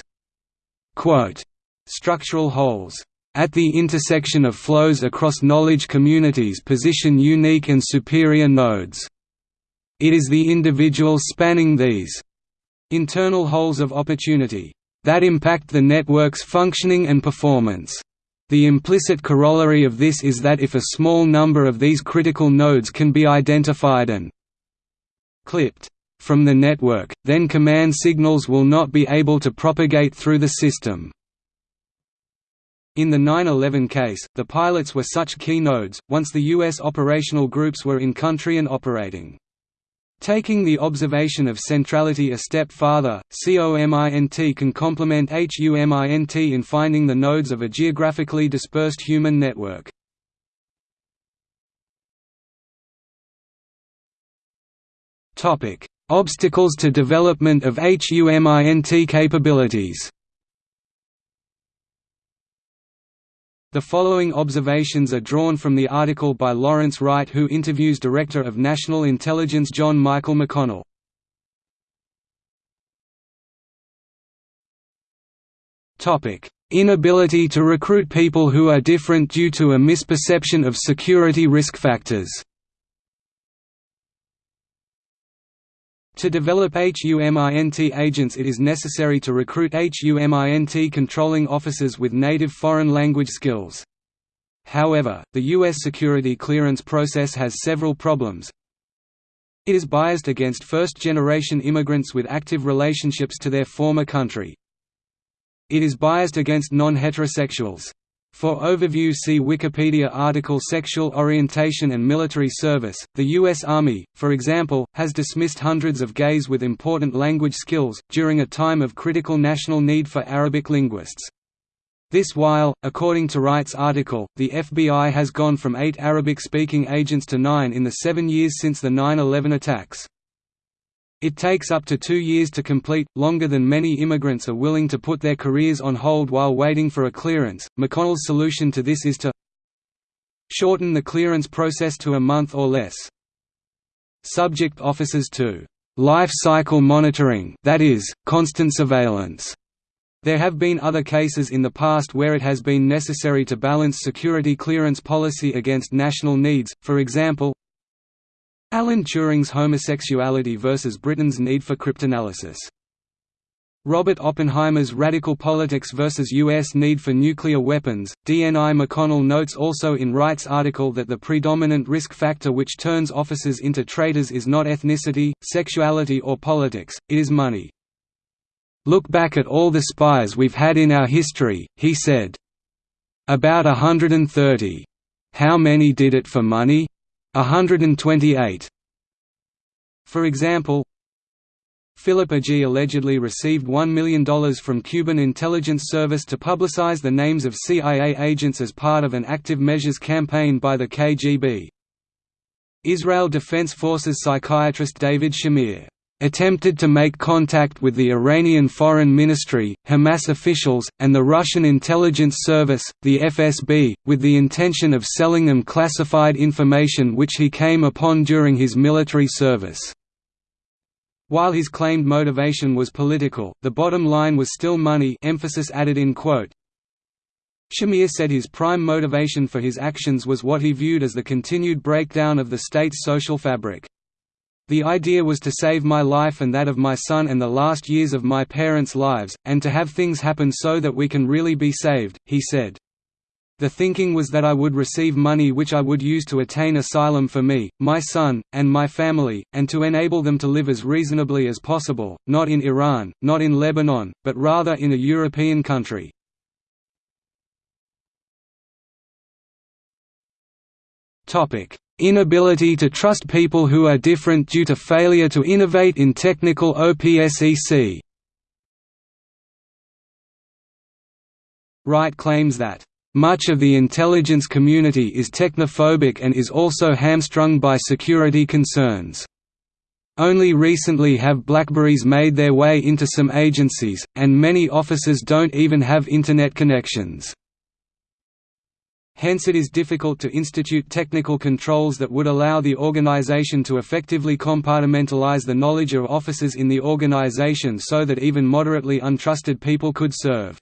Quote, Structural holes at the intersection of flows across knowledge communities position unique and superior nodes. It is the individuals spanning these internal holes of opportunity that impact the network's functioning and performance. The implicit corollary of this is that if a small number of these critical nodes can be identified and clipped from the network, then command signals will not be able to propagate through the system. In the 9-11 case, the pilots were such key nodes, once the U.S. operational groups were in country and operating. Taking the observation of centrality a step farther, COMINT can complement HUMINT in finding the nodes of a geographically dispersed human network. Obstacles to development of HUMINT capabilities The following observations are drawn from the article by Lawrence Wright who interviews Director of National Intelligence John Michael McConnell. Inability to recruit people who are different due to a misperception of security risk factors To develop HUMINT agents it is necessary to recruit HUMINT controlling officers with native foreign language skills. However, the U.S. security clearance process has several problems. It is biased against first-generation immigrants with active relationships to their former country. It is biased against non-heterosexuals. For overview see Wikipedia article Sexual orientation and military service. The U.S. Army, for example, has dismissed hundreds of gays with important language skills, during a time of critical national need for Arabic linguists. This while, according to Wright's article, the FBI has gone from eight Arabic-speaking agents to nine in the seven years since the 9-11 attacks. It takes up to two years to complete, longer than many immigrants are willing to put their careers on hold while waiting for a clearance. McConnell's solution to this is to shorten the clearance process to a month or less. Subject officers to life cycle monitoring, that is, constant surveillance there have been other cases in the past where it has been necessary to balance security clearance policy against national needs, for example Alan Turing's homosexuality versus Britain's need for cryptanalysis. Robert Oppenheimer's radical politics versus U.S. need for nuclear weapons. DNI McConnell notes also in Wright's article that the predominant risk factor which turns officers into traitors is not ethnicity, sexuality, or politics, it is money. Look back at all the spies we've had in our history, he said. About hundred and thirty. How many did it for money? A hundred and twenty-eight. For example, Philip Agee allegedly received $1 million from Cuban intelligence service to publicize the names of CIA agents as part of an active measures campaign by the KGB. Israel Defense Forces psychiatrist David Shamir attempted to make contact with the Iranian Foreign Ministry, Hamas officials, and the Russian intelligence service, the FSB, with the intention of selling them classified information which he came upon during his military service. While his claimed motivation was political, the bottom line was still money emphasis added in quote. Shamir said his prime motivation for his actions was what he viewed as the continued breakdown of the state's social fabric. The idea was to save my life and that of my son and the last years of my parents' lives, and to have things happen so that we can really be saved, he said. The thinking was that I would receive money which I would use to attain asylum for me, my son, and my family, and to enable them to live as reasonably as possible, not in Iran, not in Lebanon, but rather in a European country. Inability to trust people who are different due to failure to innovate in technical OPSEC Wright claims that, "...much of the intelligence community is technophobic and is also hamstrung by security concerns." Only recently have Blackberries made their way into some agencies, and many officers don't even have Internet connections. Hence it is difficult to institute technical controls that would allow the organization to effectively compartmentalize the knowledge of officers in the organization so that even moderately untrusted people could serve.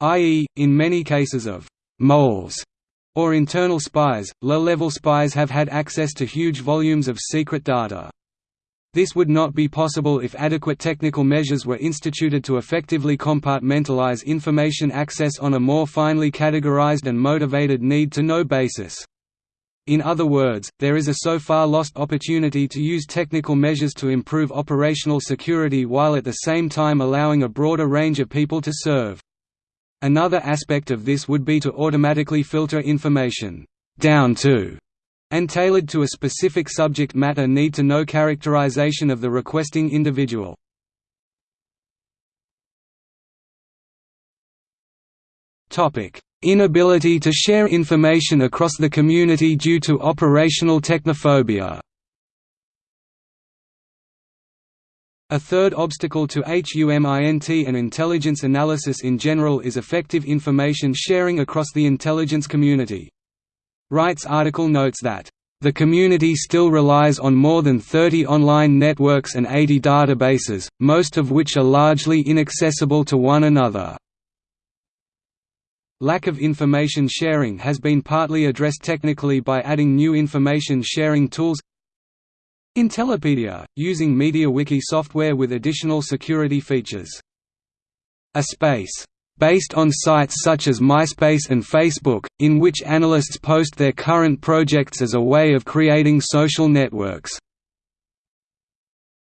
I.e., in many cases of «moles» or internal spies, low-level spies have had access to huge volumes of secret data. This would not be possible if adequate technical measures were instituted to effectively compartmentalize information access on a more finely categorized and motivated need-to-know basis. In other words, there is a so far lost opportunity to use technical measures to improve operational security while at the same time allowing a broader range of people to serve. Another aspect of this would be to automatically filter information down to and tailored to a specific subject matter need to know characterization of the requesting individual. Inability to share information across the community due to operational technophobia A third obstacle to HUMINT and intelligence analysis in general is effective information sharing across the intelligence community. Wright's article notes that the community still relies on more than 30 online networks and 80 databases, most of which are largely inaccessible to one another. Lack of information sharing has been partly addressed technically by adding new information sharing tools Intellipedia, using MediaWiki software with additional security features. A space based on sites such as MySpace and Facebook, in which analysts post their current projects as a way of creating social networks.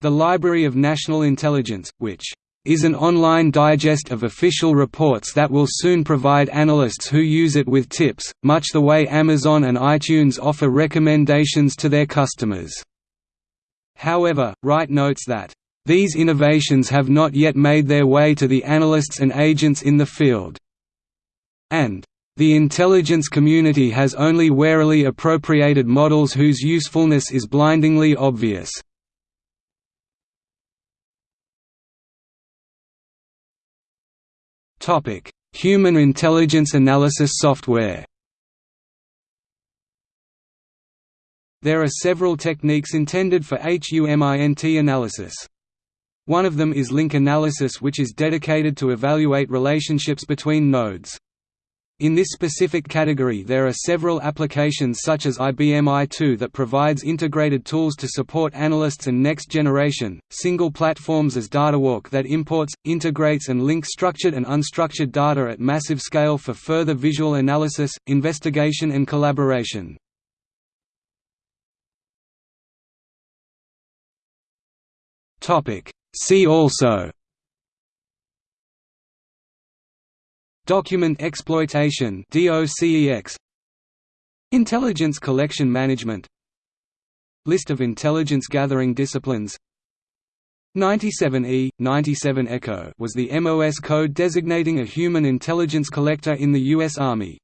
The Library of National Intelligence, which is an online digest of official reports that will soon provide analysts who use it with tips, much the way Amazon and iTunes offer recommendations to their customers. However, Wright notes that, "...these innovations have not yet made their way to the analysts and agents in the field." and the intelligence community has only warily appropriated models whose usefulness is blindingly obvious. Topic: Human intelligence analysis software There are several techniques intended for HUMINT analysis. One of them is link analysis which is dedicated to evaluate relationships between nodes. In this specific category there are several applications such as IBM i2 that provides integrated tools to support analysts and next generation, single platforms as DataWalk that imports, integrates and links structured and unstructured data at massive scale for further visual analysis, investigation and collaboration. See also Document exploitation Intelligence collection management List of intelligence gathering disciplines 97E, 97 ECHO was the MOS code designating a human intelligence collector in the U.S. Army.